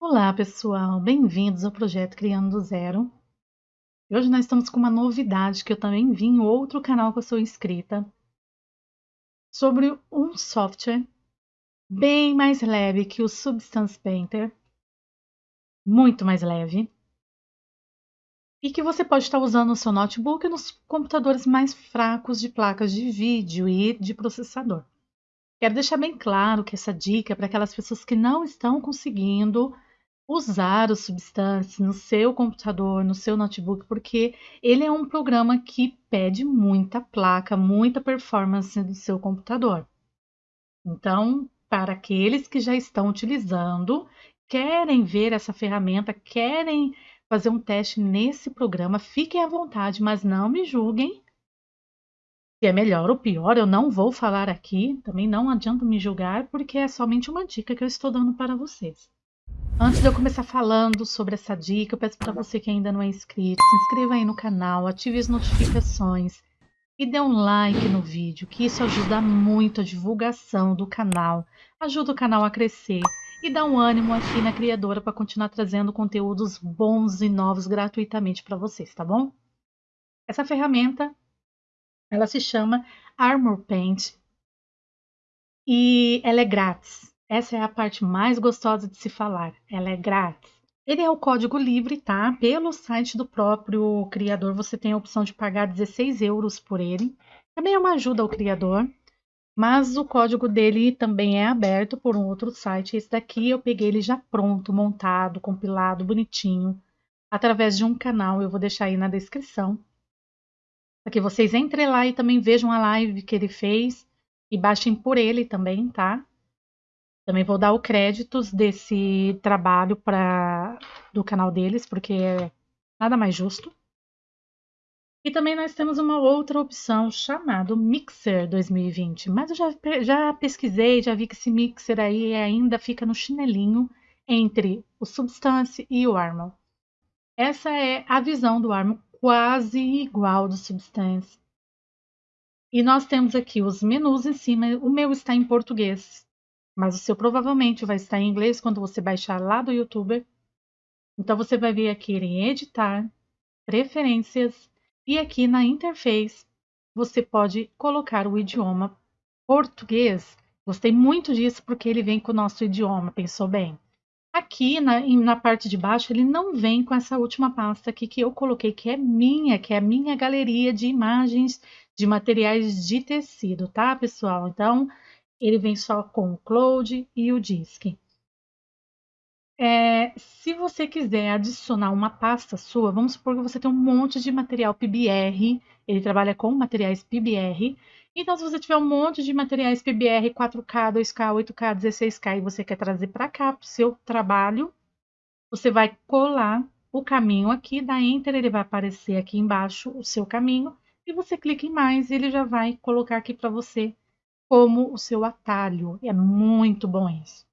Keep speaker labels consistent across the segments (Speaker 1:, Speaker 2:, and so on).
Speaker 1: Olá, pessoal! Bem-vindos ao projeto Criando do Zero. Hoje nós estamos com uma novidade que eu também vi em outro canal que eu sou inscrita sobre um software bem mais leve que o Substance Painter, muito mais leve, e que você pode estar usando no seu notebook nos computadores mais fracos de placas de vídeo e de processador. Quero deixar bem claro que essa dica é para aquelas pessoas que não estão conseguindo usar o Substance no seu computador, no seu notebook, porque ele é um programa que pede muita placa, muita performance do seu computador. Então, para aqueles que já estão utilizando, querem ver essa ferramenta, querem fazer um teste nesse programa, fiquem à vontade, mas não me julguem. Se é melhor ou pior, eu não vou falar aqui, também não adianta me julgar, porque é somente uma dica que eu estou dando para vocês. Antes de eu começar falando sobre essa dica, eu peço para você que ainda não é inscrito, se inscreva aí no canal, ative as notificações e dê um like no vídeo, que isso ajuda muito a divulgação do canal, ajuda o canal a crescer e dá um ânimo aqui na criadora para continuar trazendo conteúdos bons e novos gratuitamente para vocês, tá bom? Essa ferramenta, ela se chama Armor Paint e ela é grátis. Essa é a parte mais gostosa de se falar. Ela é grátis. Ele é o código livre, tá? Pelo site do próprio criador, você tem a opção de pagar 16 euros por ele. Também é uma ajuda ao criador, mas o código dele também é aberto por um outro site. Esse daqui eu peguei ele já pronto, montado, compilado, bonitinho, através de um canal. Eu vou deixar aí na descrição. Para que vocês entrem lá e também vejam a live que ele fez e baixem por ele também, tá? Também vou dar o créditos desse trabalho para do canal deles, porque é nada mais justo. E também nós temos uma outra opção chamada Mixer 2020. Mas eu já, já pesquisei, já vi que esse Mixer aí ainda fica no chinelinho entre o Substance e o Armor. Essa é a visão do Armor quase igual do Substance. E nós temos aqui os menus em cima. O meu está em português, mas o seu provavelmente vai estar em inglês quando você baixar lá do YouTube. Então você vai vir aqui em editar, preferências e aqui na interface você pode colocar o idioma português. Gostei muito disso porque ele vem com o nosso idioma, pensou bem. Aqui na, na parte de baixo ele não vem com essa última pasta aqui que eu coloquei, que é minha, que é a minha galeria de imagens de materiais de tecido, tá, pessoal? Então, ele vem só com o Cloud e o Disk. É, se você quiser adicionar uma pasta sua, vamos supor que você tem um monte de material PBR, ele trabalha com materiais PBR, então se você tiver um monte de materiais PBR 4K, 2K, 8K, 16K e você quer trazer para cá para o seu trabalho, você vai colar o caminho aqui, da Enter ele vai aparecer aqui embaixo o seu caminho, e você clica em mais e ele já vai colocar aqui para você como o seu atalho. É muito bom isso.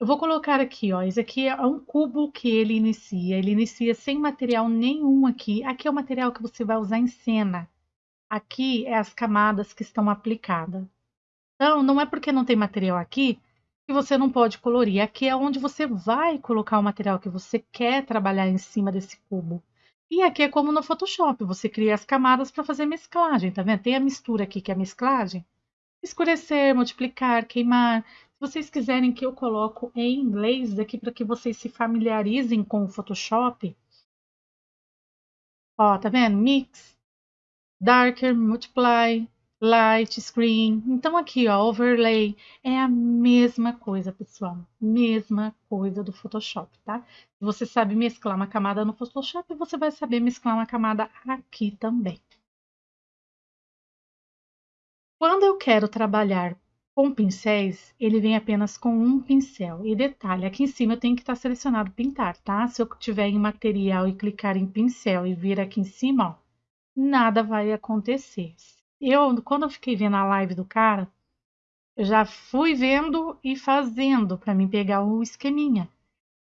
Speaker 1: Eu vou colocar aqui, ó, esse aqui é um cubo que ele inicia. Ele inicia sem material nenhum aqui. Aqui é o material que você vai usar em cena. Aqui é as camadas que estão aplicadas. Então, não é porque não tem material aqui que você não pode colorir. Aqui é onde você vai colocar o material que você quer trabalhar em cima desse cubo. E aqui é como no Photoshop, você cria as camadas para fazer mesclagem, tá vendo? Tem a mistura aqui que é a mesclagem. Escurecer, multiplicar, queimar. Se vocês quiserem que eu coloco em inglês aqui para que vocês se familiarizem com o Photoshop. Ó, tá vendo? Mix, darker, multiply, light, screen. Então aqui, ó, overlay é a mesma coisa, pessoal. Mesma coisa do Photoshop, tá? Se você sabe mesclar uma camada no Photoshop, você vai saber mesclar uma camada aqui também. Quando eu quero trabalhar com pincéis, ele vem apenas com um pincel. E detalhe, aqui em cima eu tenho que estar selecionado pintar, tá? Se eu tiver em material e clicar em pincel e vir aqui em cima, ó, nada vai acontecer eu, quando eu fiquei vendo a live do cara, eu já fui vendo e fazendo para mim pegar o esqueminha.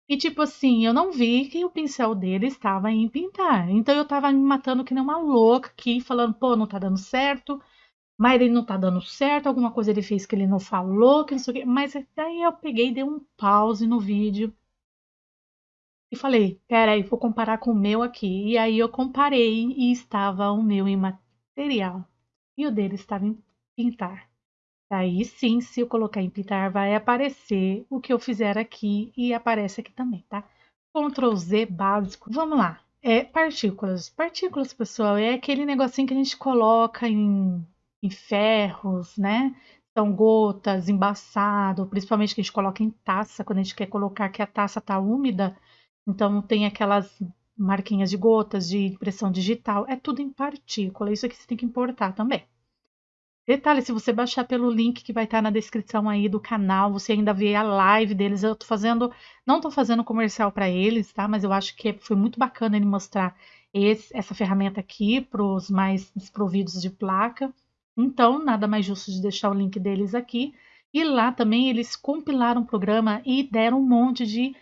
Speaker 1: E tipo assim, eu não vi que o pincel dele estava em pintar. Então eu tava me matando que nem uma louca aqui, falando, pô, não tá dando certo. mas ele não tá dando certo, alguma coisa ele fez que ele não falou, que não sei o quê. Mas daí eu peguei e dei um pause no vídeo e falei, peraí, vou comparar com o meu aqui. E aí eu comparei e estava o meu em material e o dele estava em pintar. Aí sim, se eu colocar em pintar, vai aparecer o que eu fizer aqui e aparece aqui também, tá? Ctrl Z básico. Vamos lá. É partículas. Partículas, pessoal, é aquele negocinho que a gente coloca em, em ferros, né? São gotas, embaçado, principalmente que a gente coloca em taça, quando a gente quer colocar que a taça tá úmida, então tem aquelas marquinhas de gotas de impressão digital, é tudo em partícula, isso aqui você tem que importar também. Detalhe, se você baixar pelo link que vai estar na descrição aí do canal, você ainda vê a live deles. Eu tô fazendo, não tô fazendo comercial para eles, tá? Mas eu acho que foi muito bacana ele mostrar esse, essa ferramenta aqui para os mais desprovidos de placa. Então, nada mais justo de deixar o link deles aqui. E lá também eles compilaram o programa e deram um monte de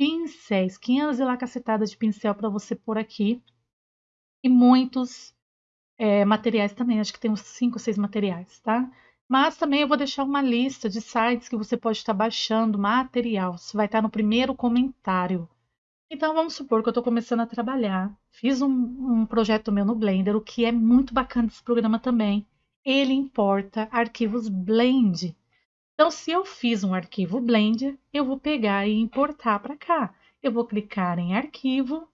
Speaker 1: pincéis, 500 e lá cacetadas de pincel para você pôr aqui. E muitos é, materiais também, acho que tem uns 5 ou 6 materiais, tá? Mas também eu vou deixar uma lista de sites que você pode estar baixando material. Isso vai estar no primeiro comentário. Então vamos supor que eu estou começando a trabalhar. Fiz um, um projeto meu no Blender, o que é muito bacana desse programa também. Ele importa arquivos Blend. Então, se eu fiz um arquivo Blend, eu vou pegar e importar para cá. Eu vou clicar em Arquivo,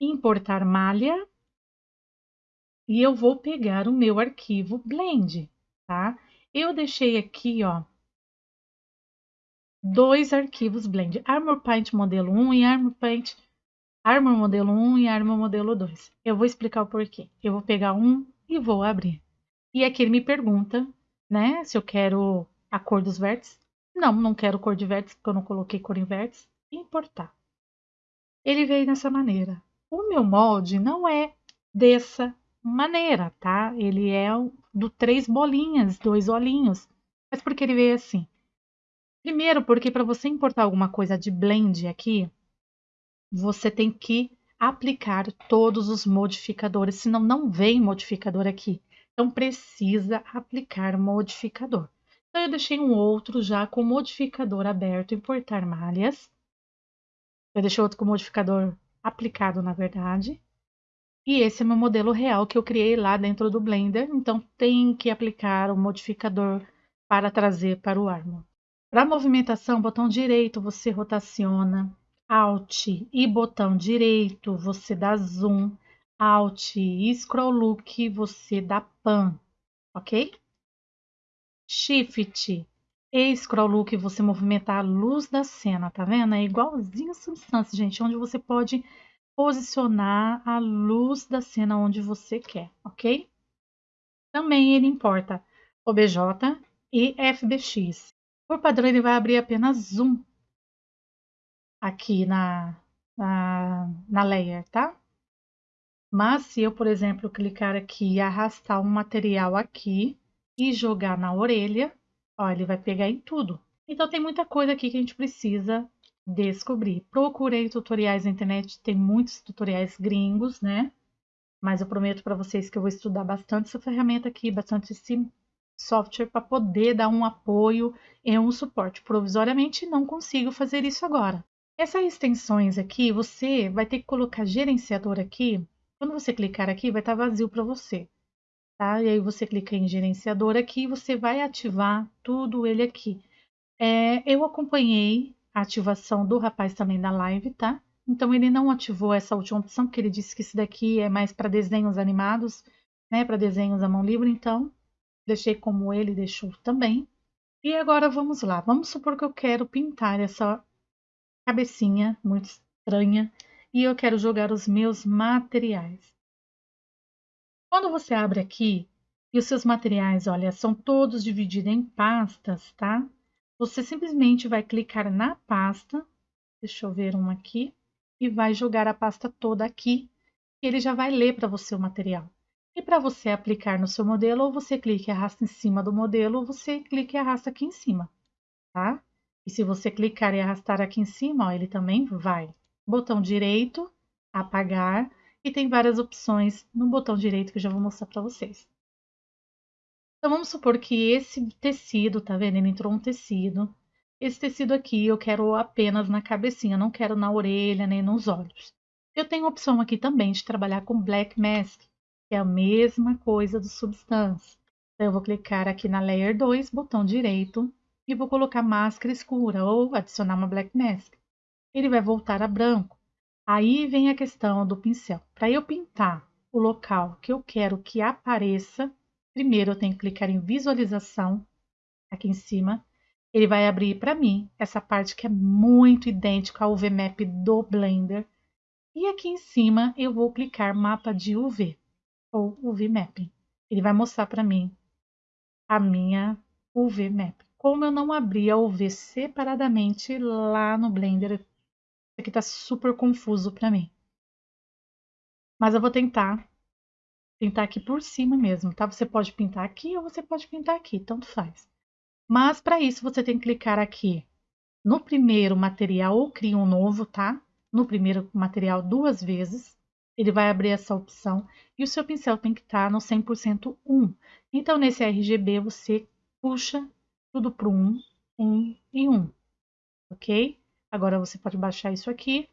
Speaker 1: Importar Malha, e eu vou pegar o meu arquivo Blend, tá? Eu deixei aqui, ó, dois arquivos Blend, Armor Paint modelo 1 e Armor Paint Armor modelo 1 e Armor modelo 2. Eu vou explicar o porquê. Eu vou pegar um e vou abrir. E aqui ele me pergunta, né, se eu quero a cor dos vértices. Não, não quero cor de vértice, porque eu não coloquei cor em vértice. Importar. Ele veio dessa maneira. O meu molde não é dessa maneira, tá? Ele é do três bolinhas, dois olhinhos. Mas por que ele veio assim? Primeiro, porque para você importar alguma coisa de blend aqui, você tem que aplicar todos os modificadores, senão não vem modificador aqui. Então precisa aplicar modificador. Então, eu deixei um outro já com modificador aberto, importar malhas. Eu deixei outro com modificador aplicado, na verdade. E esse é meu modelo real que eu criei lá dentro do Blender. Então, tem que aplicar o modificador para trazer para o Armor. Para movimentação, botão direito você rotaciona, Alt e botão direito você dá zoom, Alt e scroll look você dá pan, ok? Shift e Scroll Look você movimentar a luz da cena, tá vendo? É igualzinho a substância, gente, onde você pode posicionar a luz da cena onde você quer, ok? Também ele importa OBJ e FBX. Por padrão, ele vai abrir apenas zoom aqui na, na, na layer, tá? Mas se eu, por exemplo, clicar aqui e arrastar um material aqui, e jogar na orelha, ó, ele vai pegar em tudo. Então tem muita coisa aqui que a gente precisa descobrir. Procurei tutoriais na internet, tem muitos tutoriais gringos, né? Mas eu prometo para vocês que eu vou estudar bastante essa ferramenta aqui, bastante esse software para poder dar um apoio e um suporte. Provisoriamente não consigo fazer isso agora. Essas extensões aqui, você vai ter que colocar gerenciador aqui. Quando você clicar aqui, vai estar vazio para você tá? E aí você clica em gerenciador aqui e você vai ativar tudo ele aqui. É, eu acompanhei a ativação do rapaz também da live, tá? Então ele não ativou essa última opção, porque ele disse que isso daqui é mais para desenhos animados, né? Para desenhos à mão livre, então deixei como ele deixou também. E agora vamos lá. Vamos supor que eu quero pintar essa cabecinha muito estranha e eu quero jogar os meus materiais. Quando você abre aqui e os seus materiais, olha, são todos divididos em pastas, tá? Você simplesmente vai clicar na pasta, deixa eu ver uma aqui, e vai jogar a pasta toda aqui, ele já vai ler para você o material. E para você aplicar no seu modelo, ou você clica e arrasta em cima do modelo, ou você clica e arrasta aqui em cima, tá? E se você clicar e arrastar aqui em cima, ó, ele também vai. Botão direito, apagar, e tem várias opções no botão direito que eu já vou mostrar para vocês. Então vamos supor que esse tecido, tá vendo? Ele entrou um tecido. Esse tecido aqui eu quero apenas na cabecinha, não quero na orelha nem nos olhos. Eu tenho a opção aqui também de trabalhar com Black Mask, que é a mesma coisa do Substance. Então eu vou clicar aqui na Layer 2, botão direito, e vou colocar máscara escura ou adicionar uma Black Mask. Ele vai voltar a branco. Aí vem a questão do pincel. Para eu pintar o local que eu quero que apareça, primeiro eu tenho que clicar em visualização, aqui em cima, ele vai abrir para mim essa parte que é muito idêntica ao UV Map do Blender. E aqui em cima eu vou clicar mapa de UV ou UV Mapping. Ele vai mostrar para mim a minha UV Map. Como eu não abri a UV separadamente lá no Blender, aqui tá super confuso para mim. Mas eu vou tentar pintar aqui por cima mesmo, tá? Você pode pintar aqui ou você pode pintar aqui, tanto faz. Mas para isso você tem que clicar aqui no primeiro material ou cria um novo, tá? No primeiro material duas vezes. Ele vai abrir essa opção e o seu pincel tem que estar tá no 100% 1. Então, nesse RGB, você puxa tudo para 1, 1 e 1, ok? Agora você pode baixar isso aqui.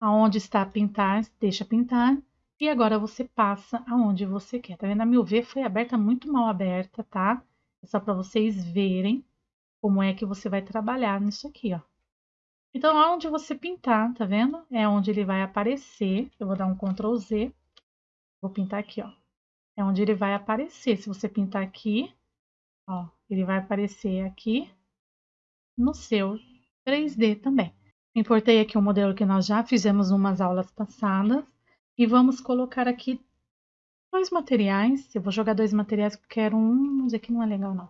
Speaker 1: Aonde está pintar, deixa pintar. E agora você passa aonde você quer. Tá vendo? A meu ver foi aberta muito mal aberta, tá? É só para vocês verem como é que você vai trabalhar nisso aqui, ó. Então, onde você pintar, tá vendo? É onde ele vai aparecer. Eu vou dar um Ctrl Z. Vou pintar aqui, ó. É onde ele vai aparecer. Se você pintar aqui, ó, ele vai aparecer aqui no seu 3D também. Importei aqui um modelo que nós já fizemos umas aulas passadas. E vamos colocar aqui dois materiais. Eu vou jogar dois materiais porque quero um, mas aqui não é legal não.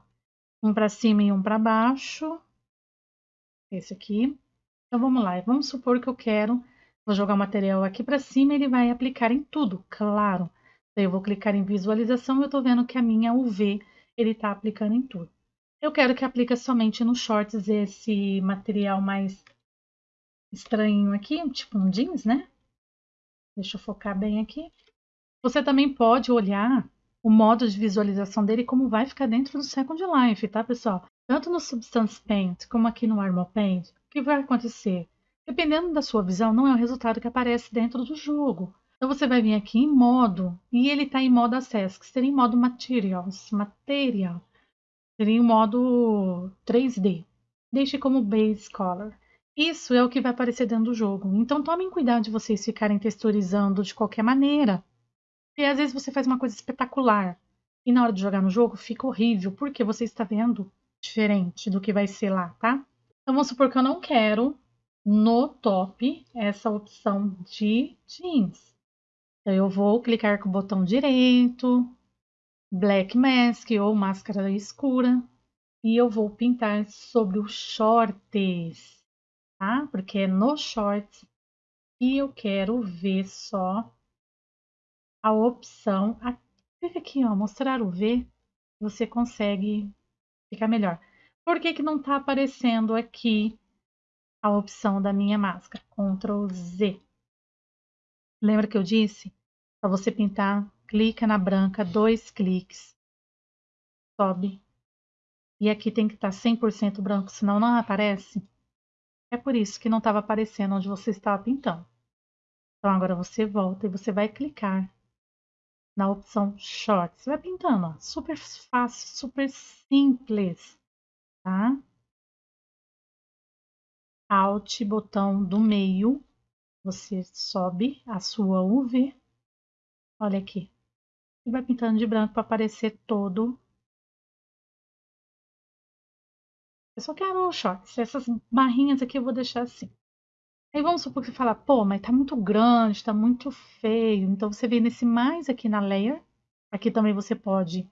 Speaker 1: Um para cima e um para baixo. Esse aqui. Então vamos lá. Vamos supor que eu quero, vou jogar o material aqui para cima e ele vai aplicar em tudo, claro. Daí eu vou clicar em visualização e eu tô vendo que a minha UV ele está aplicando em tudo. Eu quero que aplique somente nos shorts esse material mais estranho aqui, tipo um jeans, né? Deixa eu focar bem aqui. Você também pode olhar o modo de visualização dele como vai ficar dentro do Second Life, tá, pessoal? Tanto no Substance Paint como aqui no Armor Paint, o que vai acontecer? Dependendo da sua visão, não é o resultado que aparece dentro do jogo. Então você vai vir aqui em modo, e ele está em modo acesso, que seria em modo materials, material. Seria em modo 3D. Deixe como base color. Isso é o que vai aparecer dentro do jogo. Então tomem cuidado de vocês ficarem texturizando de qualquer maneira. E às vezes você faz uma coisa espetacular e na hora de jogar no jogo fica horrível, porque você está vendo diferente do que vai ser lá, tá? Então vamos supor que eu não quero no top essa opção de jeans. Então eu vou clicar com o botão direito, Black Mask ou máscara escura, e eu vou pintar sobre os shorts, tá? Porque é no shorts que eu quero ver só a opção. Clica aqui, ó, mostrar o V, você consegue ficar melhor. Por que, que não está aparecendo aqui a opção da minha máscara? Ctrl Z. Lembra que eu disse? Para você pintar, clica na branca, dois cliques, sobe. E aqui tem que estar tá 100% branco, senão não aparece. É por isso que não estava aparecendo onde você estava pintando. Então agora você volta e você vai clicar na opção Short. Você vai pintando, ó, super fácil, super simples, tá? Alt, botão do meio, você sobe a sua UV. Olha aqui. E vai pintando de branco para aparecer todo. Eu só quero shorts. Essas barrinhas aqui eu vou deixar assim. Aí vamos supor que você fala, pô, mas tá muito grande, tá muito feio. Então você vem nesse mais aqui na layer. Aqui também você pode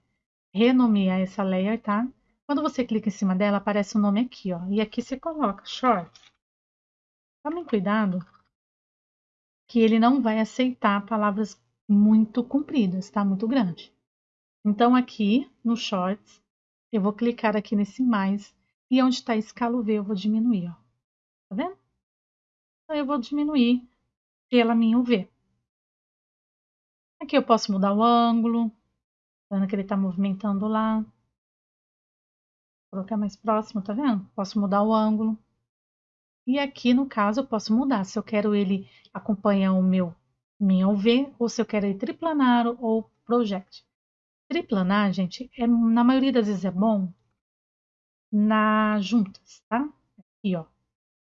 Speaker 1: renomear essa layer, tá? Quando você clica em cima dela, aparece o nome aqui, ó. E aqui você coloca short. Tomem cuidado que ele não vai aceitar palavras muito compridas, tá? Muito grande. Então aqui no shorts, eu vou clicar aqui nesse mais e onde está escala V eu vou diminuir, ó. Tá vendo? Então, eu vou diminuir pela minha UV. Aqui eu posso mudar o ângulo, Vendo que ele tá movimentando lá. Vou colocar mais próximo, tá vendo? Posso mudar o ângulo. E aqui, no caso, eu posso mudar. Se eu quero ele acompanhar o meu minha UV, ou se eu quero ele triplanar ou project. Triplanar, gente, é, na maioria das vezes é bom na juntas, tá? Aqui, ó.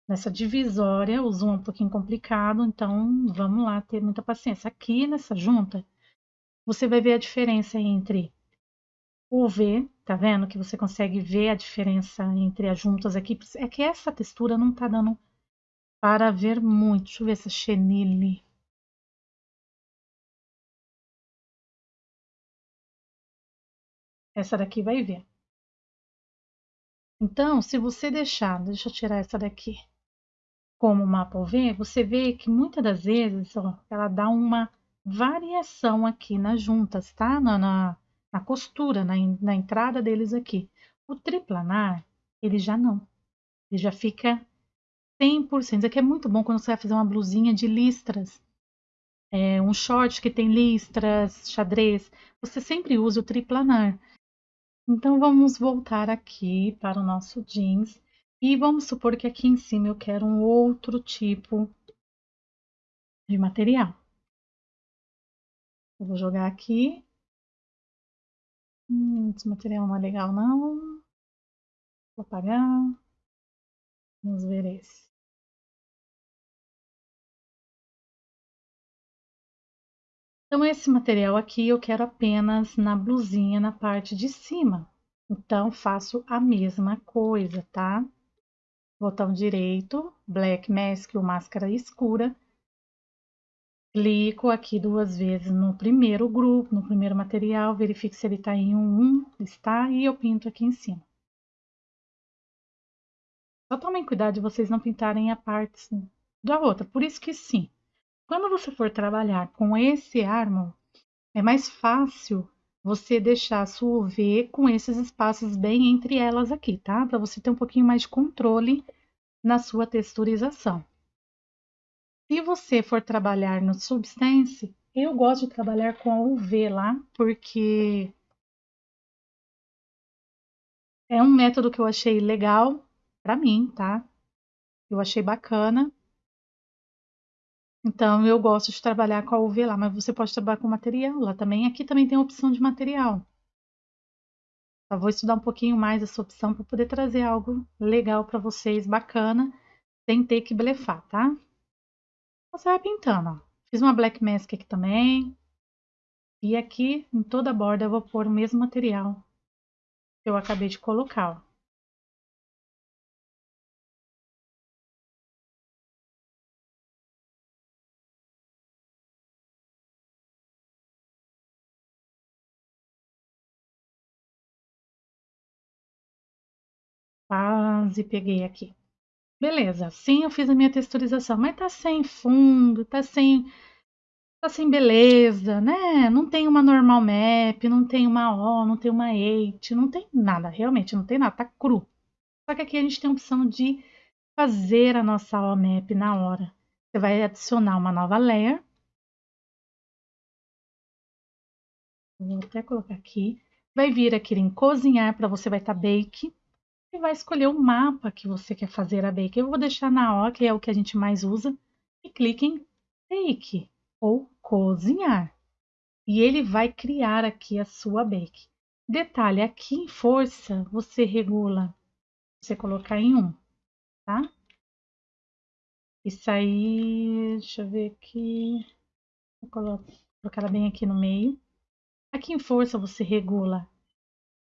Speaker 1: Nessa divisória, o zoom é um pouquinho complicado, então vamos lá ter muita paciência. Aqui nessa junta, você vai ver a diferença entre o V, tá vendo? Que você consegue ver a diferença entre as juntas aqui. É que essa textura não tá dando para ver muito. Deixa eu ver essa chenille. Essa daqui vai ver. Então, se você deixar, deixa eu tirar essa daqui, como mapa UV, você vê que muitas das vezes ó, ela dá uma variação aqui nas juntas, tá? Na, na, na costura, na, na entrada deles aqui. O triplanar, ele já não. Ele já fica 100%. Isso aqui é muito bom quando você vai fazer uma blusinha de listras. É, um short que tem listras, xadrez. Você sempre usa o triplanar. Então, vamos voltar aqui para o nosso jeans. E vamos supor que aqui em cima eu quero um outro tipo de material. Eu vou jogar aqui. Hum, esse material não é legal, não. Vou apagar. Vamos ver esse. Então, esse material aqui eu quero apenas na blusinha na parte de cima. Então, faço a mesma coisa, tá? Botão direito, Black Mask ou máscara escura. Clico aqui duas vezes no primeiro grupo, no primeiro material, verifico se ele está em um 1, está, e eu pinto aqui em cima. Só tomem cuidado de vocês não pintarem a parte da outra, por isso que sim, quando você for trabalhar com esse armo, é mais fácil você deixar a sua UV com esses espaços bem entre elas aqui, tá? Para você ter um pouquinho mais de controle na sua texturização. Se você for trabalhar no Substance, eu gosto de trabalhar com a UV lá, porque é um método que eu achei legal para mim, tá? Eu achei bacana. Então, eu gosto de trabalhar com a UV lá, mas você pode trabalhar com material lá também. Aqui também tem a opção de material. Eu vou estudar um pouquinho mais essa opção para poder trazer algo legal para vocês, bacana, sem ter que blefar, tá? Você vai pintando, ó. Fiz uma black mask aqui também. E aqui, em toda a borda, eu vou pôr o mesmo material que eu acabei de colocar, ó. Quase peguei aqui. Beleza, sim, eu fiz a minha texturização, mas tá sem fundo, tá sem tá sem beleza, né? Não tem uma normal map, não tem uma O, não tem uma 8, não tem nada, realmente não tem nada, tá cru. Só que aqui a gente tem a opção de fazer a nossa O map na hora. Você vai adicionar uma nova layer. Vou até colocar aqui. Vai vir aqui em cozinhar, para você vai estar tá bake e vai escolher o mapa que você quer fazer a bake. Eu vou deixar na O, que é o que a gente mais usa, e clique em Bake ou Cozinhar. E ele vai criar aqui a sua bake. Detalhe, aqui em força, você regula, você colocar em 1, tá? Isso aí, deixa eu ver aqui, vou colocar ela bem aqui no meio. Aqui em força, você regula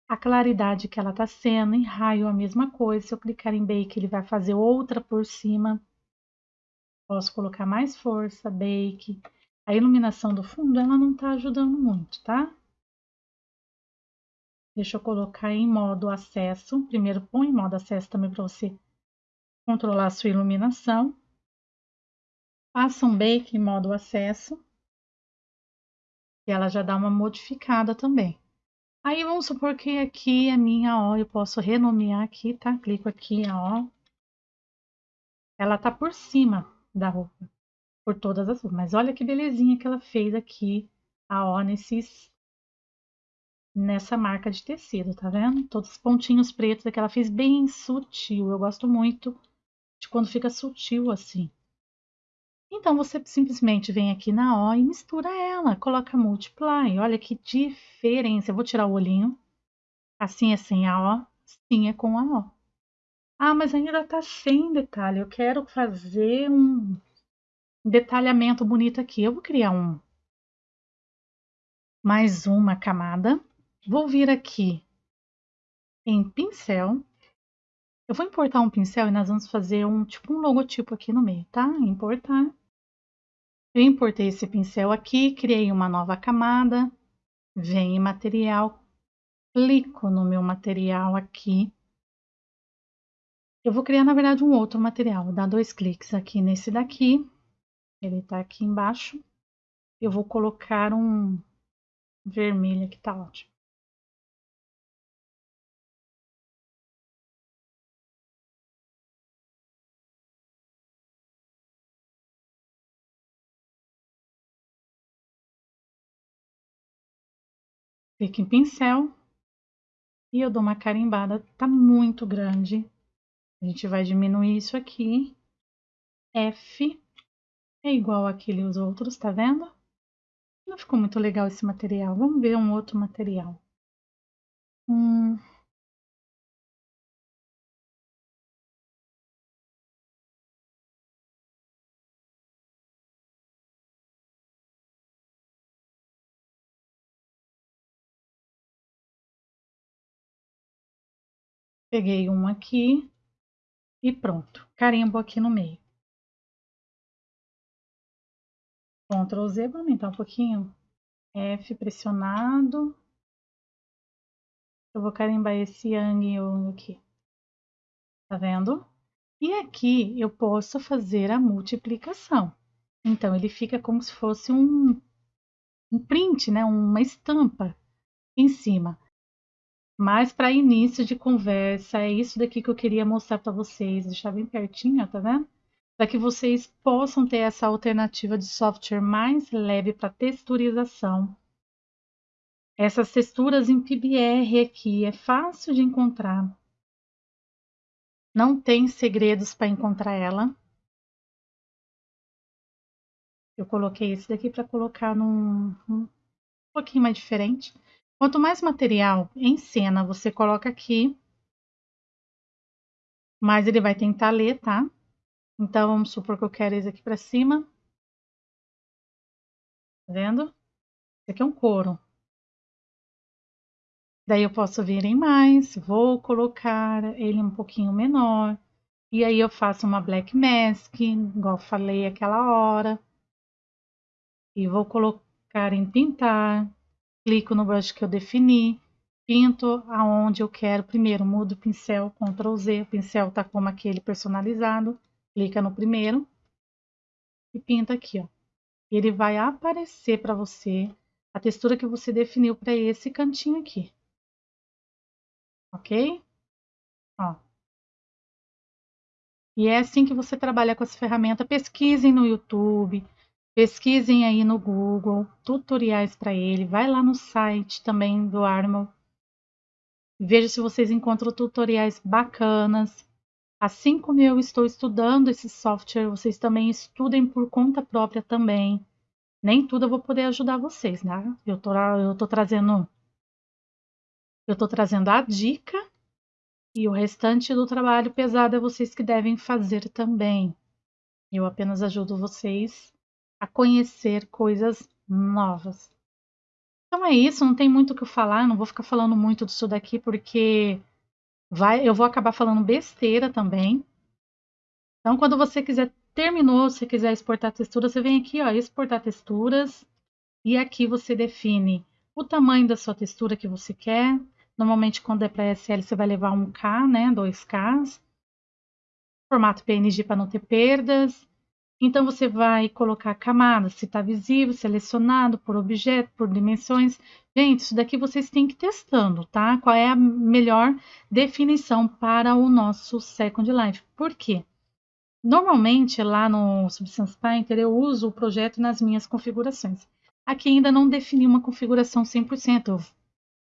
Speaker 1: a claridade que ela está sendo. Em raio, a mesma coisa. Se eu clicar em bake, ele vai fazer outra por cima. Posso colocar mais força, bake. A iluminação do fundo, ela não está ajudando muito, tá? Deixa eu colocar em modo acesso. Primeiro, põe em modo acesso também para você controlar a sua iluminação. Faça um bake em modo acesso. E ela já dá uma modificada também. Aí vamos supor que aqui é minha O, eu posso renomear aqui, tá? Clico aqui a O. Ela tá por cima da roupa, por todas as roupas. Mas olha que belezinha que ela fez aqui, a O nesses, nessa marca de tecido, tá vendo? Todos os pontinhos pretos que ela fez bem sutil. Eu gosto muito de quando fica sutil assim. Então você simplesmente vem aqui na O e mistura ela, coloca multiply. Olha que diferença. Eu vou tirar o olhinho. Assim é sem a O, assim é com a O. Ah, mas ainda tá sem detalhe. Eu quero fazer um detalhamento bonito aqui. Eu vou criar um mais uma camada Vou vir aqui em pincel. Eu vou importar um pincel e nós vamos fazer um tipo um logotipo aqui no meio, tá? Importar. Eu importei esse pincel aqui, criei uma nova camada. Vem em material, clico no meu material aqui. Eu vou criar, na verdade, um outro material. Dar dois cliques aqui nesse daqui. Ele tá aqui embaixo. Eu vou colocar um vermelho que tá ótimo. Clique em pincel e eu dou uma carimbada, tá muito grande. A gente vai diminuir isso aqui. F é igual àqueles outros, tá vendo? Não ficou muito legal esse material. Vamos ver um outro material. Hum, Peguei um aqui e pronto. Carimbo aqui no meio. Ctrl Z, vou aumentar um pouquinho. F pressionado. Eu vou carimbar esse Yang Yang aqui. Tá vendo? E aqui eu posso fazer a multiplicação. Então, ele fica como se fosse um, um print, né? uma estampa em cima. Mas para início de conversa, é isso daqui que eu queria mostrar para vocês, deixar bem pertinho, tá vendo? Para que vocês possam ter essa alternativa de software mais leve para texturização. Essas texturas em PBR aqui é fácil de encontrar. Não tem segredos para encontrar ela. Eu coloquei esse daqui para colocar num um pouquinho mais diferente. Quanto mais material em cena você coloca aqui, mais ele vai tentar ler, tá? Então, vamos supor que eu quero esse aqui para cima. Tá vendo? Esse aqui é um couro. Daí eu posso vir em mais, vou colocar ele um pouquinho menor. E aí eu faço uma black mask, igual falei aquela hora. E vou colocar em pintar clico no brush que eu defini, pinto aonde eu quero. Primeiro, mudo o pincel, Ctrl Z, o pincel tá como aquele personalizado, clica no primeiro e pinta aqui, ó. Ele vai aparecer para você a textura que você definiu para esse cantinho aqui. Ok? Ó. E é assim que você trabalha com essa ferramenta. Pesquisem no YouTube, Pesquisem aí no Google tutoriais para ele. Vai lá no site também do Armo. Veja se vocês encontram tutoriais bacanas. Assim como eu estou estudando esse software, vocês também estudem por conta própria também. Nem tudo eu vou poder ajudar vocês, né? Eu tô, eu tô trazendo eu tô trazendo a dica e o restante do trabalho pesado é vocês que devem fazer também. Eu apenas ajudo vocês a conhecer coisas novas. Então é isso, não tem muito o que falar, não vou ficar falando muito disso daqui porque vai, eu vou acabar falando besteira também. Então quando você quiser terminou, se quiser exportar textura, você vem aqui, ó, exportar texturas e aqui você define o tamanho da sua textura que você quer. Normalmente quando é para SL você vai levar 1K, né, 2Ks. Formato PNG para não ter perdas. Então, você vai colocar camadas, se está visível, selecionado por objeto, por dimensões. Gente, isso daqui vocês têm que ir testando, tá? Qual é a melhor definição para o nosso Second Life. Por quê? Normalmente, lá no Substance Painter, eu uso o projeto nas minhas configurações. Aqui ainda não defini uma configuração 100%. Eu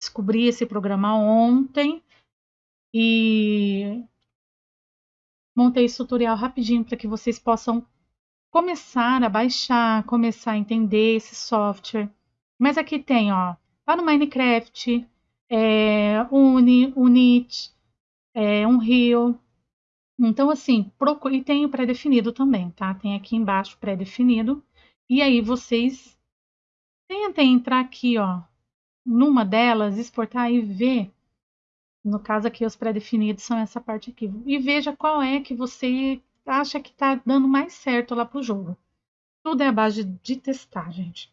Speaker 1: Descobri esse programa ontem e montei esse tutorial rapidinho para que vocês possam começar a baixar, começar a entender esse software. Mas aqui tem, ó, tá no Minecraft, é, Uni, Unity, é, Unreal. Então, assim, procure, e tem o pré-definido também, tá? Tem aqui embaixo pré-definido. E aí vocês tentem entrar aqui, ó, numa delas, exportar e ver. No caso aqui, os pré-definidos são essa parte aqui. E veja qual é que você acha que está dando mais certo lá para o jogo. Tudo é a base de testar, gente.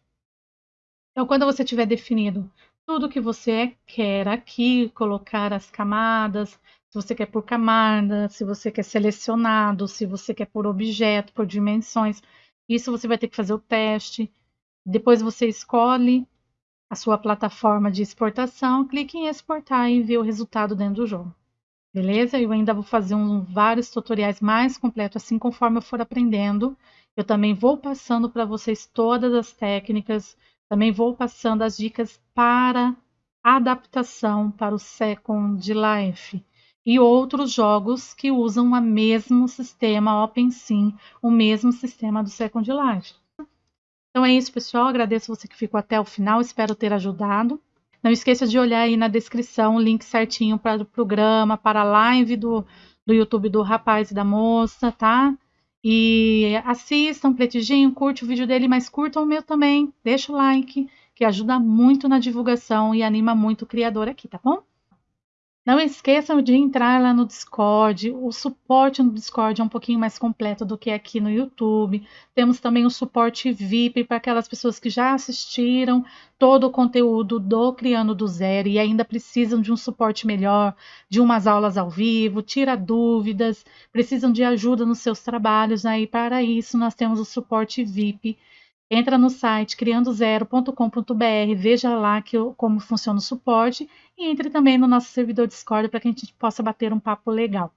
Speaker 1: Então, quando você tiver definido tudo que você quer aqui, colocar as camadas, se você quer por camada, se você quer selecionado, se você quer por objeto, por dimensões, isso você vai ter que fazer o teste. Depois você escolhe a sua plataforma de exportação, clique em exportar e vê o resultado dentro do jogo. Beleza? Eu ainda vou fazer um, vários tutoriais mais completos, assim conforme eu for aprendendo. Eu também vou passando para vocês todas as técnicas, também vou passando as dicas para adaptação para o Second Life e outros jogos que usam o mesmo sistema OpenSim, o mesmo sistema do Second Life. Então é isso, pessoal. Agradeço você que ficou até o final. Espero ter ajudado. Não esqueça de olhar aí na descrição o link certinho para o programa, para a live do, do YouTube do rapaz e da moça, tá? E assistam, Pletidinho, curte o vídeo dele, mas curtam o meu também. Deixa o like, que ajuda muito na divulgação e anima muito o criador aqui, tá bom? Não esqueçam de entrar lá no Discord. O suporte no Discord é um pouquinho mais completo do que aqui no YouTube. Temos também o suporte VIP para aquelas pessoas que já assistiram todo o conteúdo do Criando do Zero e ainda precisam de um suporte melhor, de umas aulas ao vivo, tira dúvidas, precisam de ajuda nos seus trabalhos. Aí para isso nós temos o suporte VIP Entra no site criandozero.com.br, veja lá que, como funciona o suporte e entre também no nosso servidor Discord para que a gente possa bater um papo legal.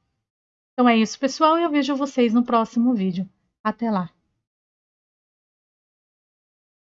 Speaker 1: Então é isso, pessoal, e eu vejo vocês no próximo vídeo. Até lá!